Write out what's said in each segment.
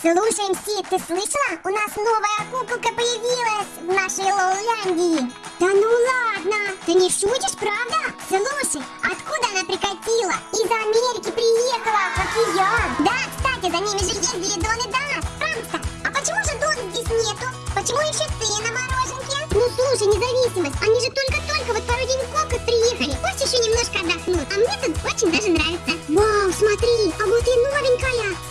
Слушай, МС, ты слышала? У нас новая куколка появилась в нашей Лоуляндии. Да ну ладно, ты не шутишь, правда? Слушай, откуда она прикатила? Из Америки приехала, как и я. Да, кстати, за ними же ездили Дон и Дас. Пожалуйста, а почему же Дон здесь нету? Почему еще ты на мороженке? Ну слушай, независимость, они же только-только вот пару деньков как приехали. Пусть еще немножко отдохнут. А мне тут очень даже нравится. Вау, смотри, а вот и новенькая.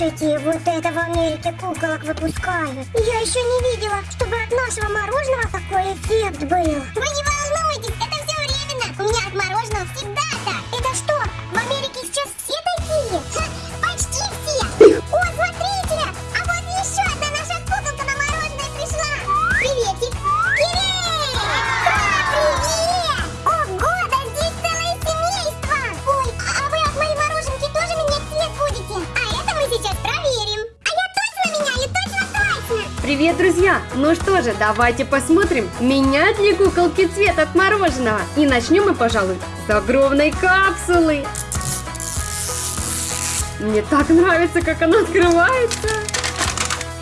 Слушайте, вот это в Америке куколок выпускают. Я еще не видела, чтобы от нашего мороженого такой эффект был. Вы не Привет, друзья! Ну что же, давайте посмотрим, меняют ли куколки цвет от мороженого. И начнем мы, пожалуй, с огромной капсулы. Мне так нравится, как она открывается.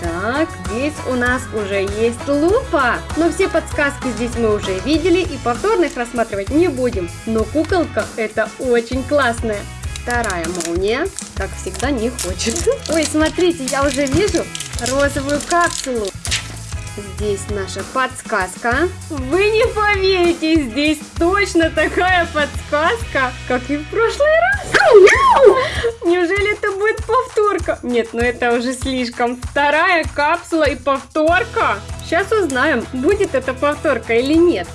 Так, здесь у нас уже есть лупа. Но все подсказки здесь мы уже видели и повторно их рассматривать не будем. Но куколка это очень классная. Вторая молния, как всегда, не хочет. Ой, смотрите, я уже вижу розовую капсулу. Здесь наша подсказка. Вы не поверите, здесь точно такая подсказка, как и в прошлый раз. Неужели это будет повторка? Нет, ну это уже слишком. Вторая капсула и повторка. Сейчас узнаем, будет это повторка или нет.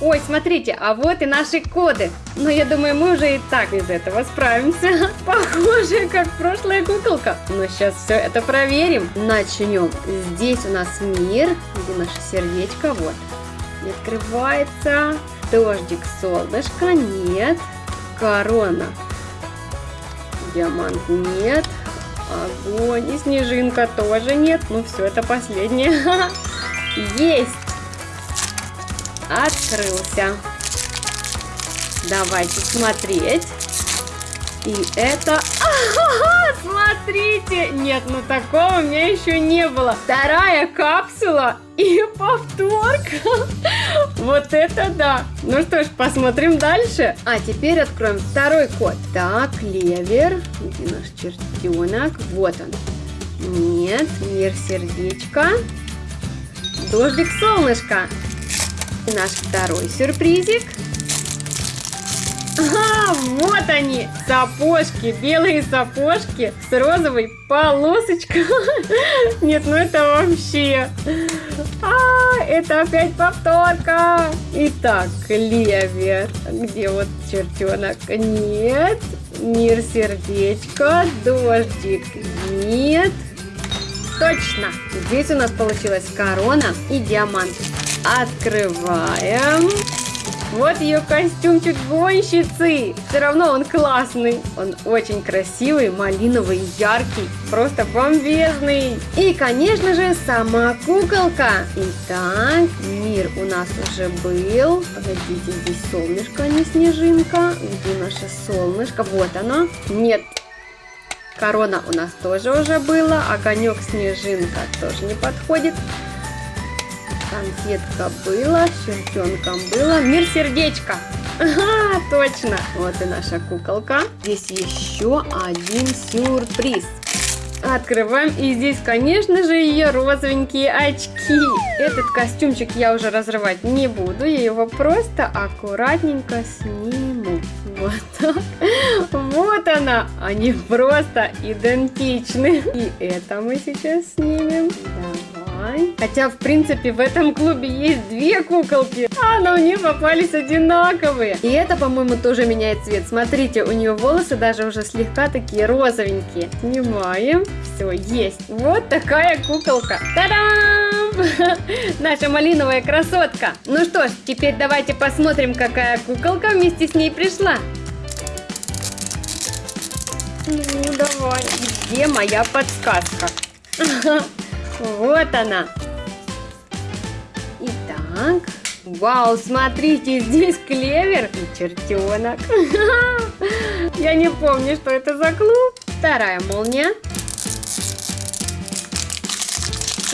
Ой, смотрите, а вот и наши коды. Но я думаю, мы уже и так без этого справимся. Похоже, как прошлая куколка. Но сейчас все это проверим. Начнем. Здесь у нас мир, где наше сердечко. Вот. Не открывается. Дождик, солнышко. Нет. Корона. Диамант нет. Огонь и снежинка тоже нет. Ну все, это последнее. Есть. Открылся. Давайте смотреть. И это... Ага, смотрите! Нет, ну такого у меня еще не было. Вторая капсула и повторка. Вот это да! Ну что ж, посмотрим дальше. А теперь откроем второй код. Так, левер. Где наш чертенок? Вот он. Нет, мир сердечка. Дождик солнышко. И наш второй сюрпризик. Ага, вот они, сапожки, белые сапожки с розовой полосочкой. Нет, ну это вообще... А, это опять повторка. Итак, левер. Где вот чертенок? Нет. Мир сердечко. Дождик. Нет. Точно. Здесь у нас получилась корона и диамант. Открываем. Вот ее костюмчик гонщицы. Все равно он классный. Он очень красивый, малиновый, яркий, просто бомбезный. И, конечно же, сама куколка. Итак, мир у нас уже был. Погодите, здесь солнышко, а не снежинка. Где наше солнышко? Вот оно. Нет, Корона у нас тоже уже было, огонек снежинка тоже не подходит. Конфетка была, чертенком было. Мир сердечко. Ага, точно. Вот и наша куколка. Здесь еще один сюрприз. Открываем, и здесь, конечно же, ее розовенькие очки. Этот костюмчик я уже разрывать не буду, я его просто аккуратненько сниму. Вот так. Вот она. Они просто идентичны. И это мы сейчас снимем. Давай. Хотя, в принципе, в этом клубе есть две куколки, а на мне попались одинаковые. И это, по-моему, тоже меняет цвет. Смотрите, у нее волосы даже уже слегка такие розовенькие. Снимаем. Все, есть. Вот такая куколка. Та-дам! Наша малиновая красотка. Ну что ж, теперь давайте посмотрим, какая куколка вместе с ней пришла. Ну, давай. Где моя подсказка? Вот она. Итак. Вау, смотрите, здесь клевер и чертенок. Я не помню, что это за клуб. Вторая молния.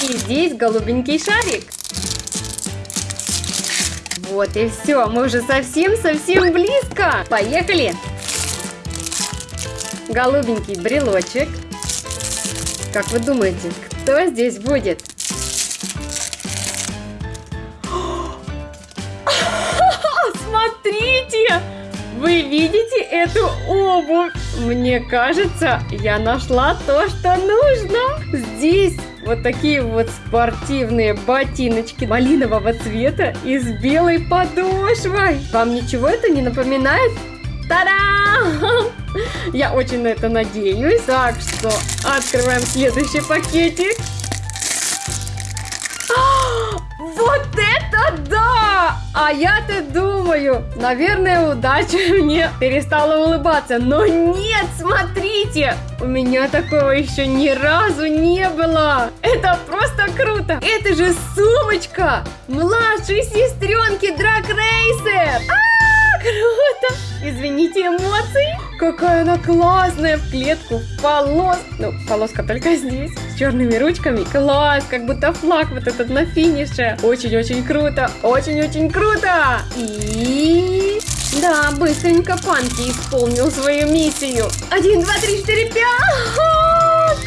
И здесь голубенький шарик. Вот и все, мы уже совсем-совсем близко. Поехали. Голубенький брелочек. Как вы думаете, кто здесь будет? Смотрите! Вы видите эту обувь? Мне кажется, я нашла то, что нужно. Здесь вот такие вот спортивные ботиночки малинового цвета и с белой подошвой. Вам ничего это не напоминает? Та-дам! Я очень на это надеюсь. Так что открываем следующий пакетик. Вот это да! А я-то думаю, наверное, удача мне перестала улыбаться. Но нет, смотрите! У меня такого еще ни разу не было. Это просто круто. Это же сумочка младшей сестренки Драк Рейсер. А, круто! Извините эмоции. Какая она классная в клетку, в полос. Ну, полоска только здесь, с черными ручками. Класс, как будто флаг вот этот на финише. Очень-очень круто, очень-очень круто. И... Да, быстренько Панки исполнил свою миссию. Один, два, три, четыре, пять.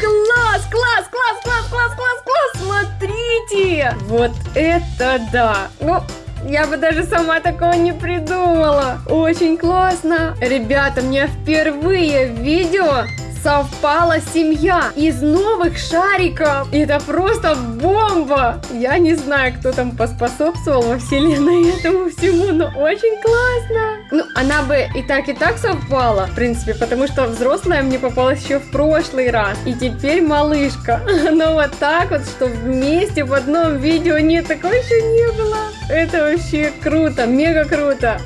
Класс, класс, класс, класс, класс, класс, класс. Смотрите. Вот это да. Ну, я бы даже сама такого не придумала. Очень классно. Ребята, мне впервые в видео совпала семья из новых шариков. Это просто бомба! Я не знаю, кто там поспособствовал во вселенной этому всему, но очень классно. Ну, она бы и так, и так совпала, в принципе, потому что взрослая мне попалась еще в прошлый раз. И теперь малышка. Но вот так вот, что вместе в одном видео нет, такого еще не было. Это вообще круто, мега круто.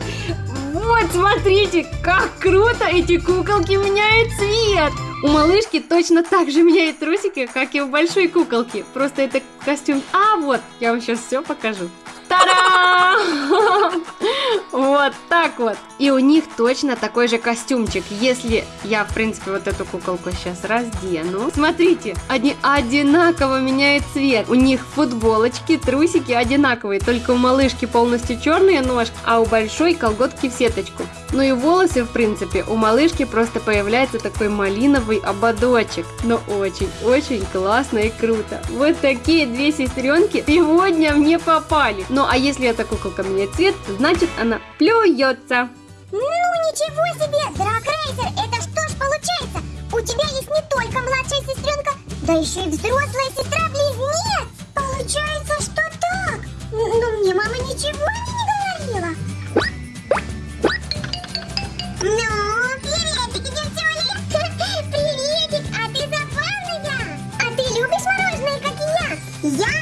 Вот, смотрите, как круто эти куколки меняют цвет. У малышки точно так же меняет трусики, как и у большой куколки. Просто это костюм... А, вот, я вам сейчас все покажу. Вот так вот. И у них точно такой же костюмчик. Если я, в принципе, вот эту куколку сейчас раздену. Смотрите, они одинаково меняют цвет. У них футболочки, трусики одинаковые. Только у малышки полностью черные ножки, а у большой колготки в сеточку. Ну и волосы, в принципе, у малышки просто появляется такой малиновый ободочек. Но очень-очень классно и круто. Вот такие две сестренки сегодня мне попали. Но ну, а если эта куколка меняет цвет, значит она плюется. Ну ничего себе, Дракрейсер, это что ж получается? У тебя есть не только младшая сестренка, да еще и взрослая сестра-близнец. Получается, что так? Ну мне мама ничего не говорила. Ну, приветики, девчонки. Приветик, а ты забавная. А ты любишь мороженое, как и я? Я